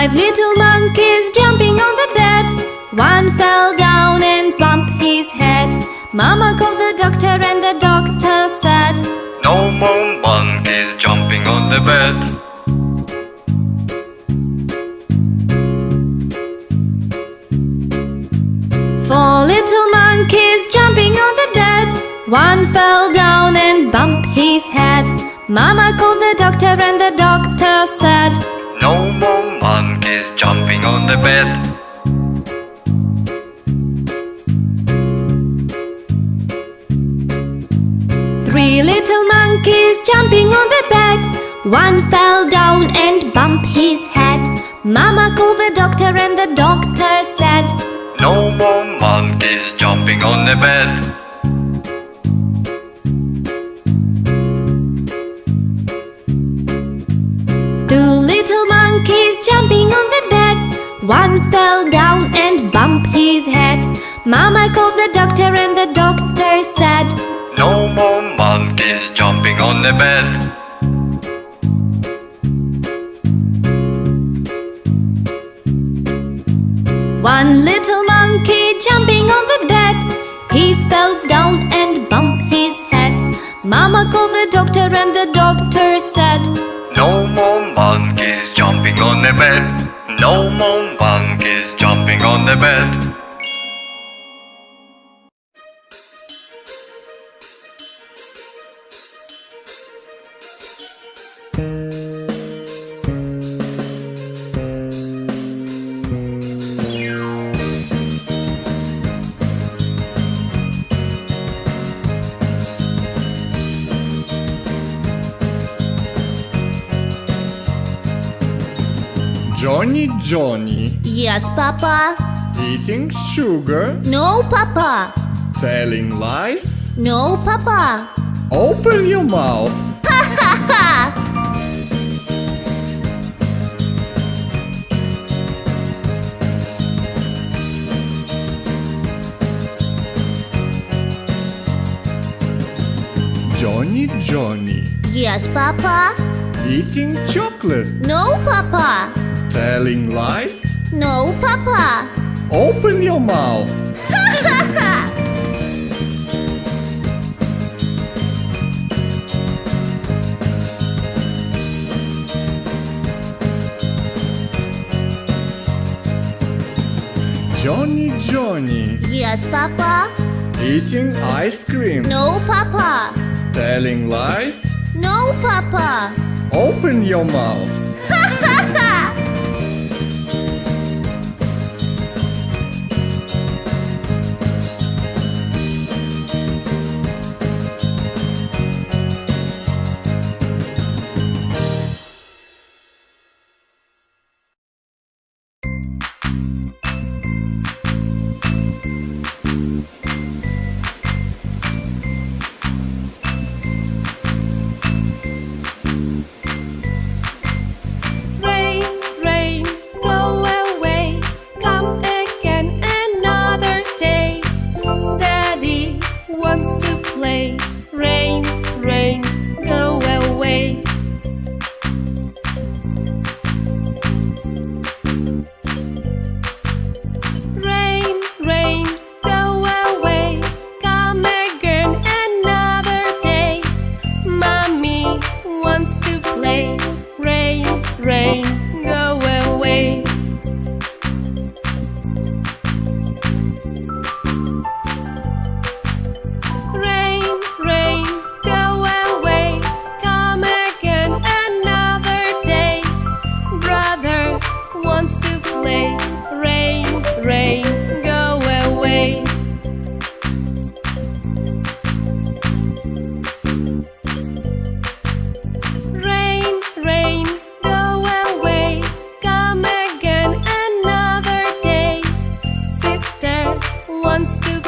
Five little monkeys jumping on the bed. One fell down and bumped his head. Mama called the doctor and the doctor said, No more monkeys jumping on the bed. Four little monkeys jumping on the bed. One fell down and bumped his head. Mama called the doctor and the doctor said, No more monkeys jumping on the bed. Three little monkeys jumping on the bed. One fell down and bumped his head. Mama called the doctor and the doctor said, No more monkeys jumping on the bed. One fell down and bumped his head. Mama called the doctor and the doctor said, No more monkeys jumping on the bed. One little monkey jumping on the bed. He fell down and bumped his head. Mama called the doctor and the doctor said, No more monkeys jumping on the bed. No more monkeys jumping on the bed. Johnny Johnny Yes, Papa. eating sugar, No, Papa. telling lies. No, Papa. Open your mouth. Johnny Johnny Yes, Papa. eating chocolate, No, Papa. Telling lies. No, Papa. Open your mouth. Johnny Johnny Yes, Papa. eating ice cream, No, Papa. telling lies. No, Papa. Open your mouth. wants to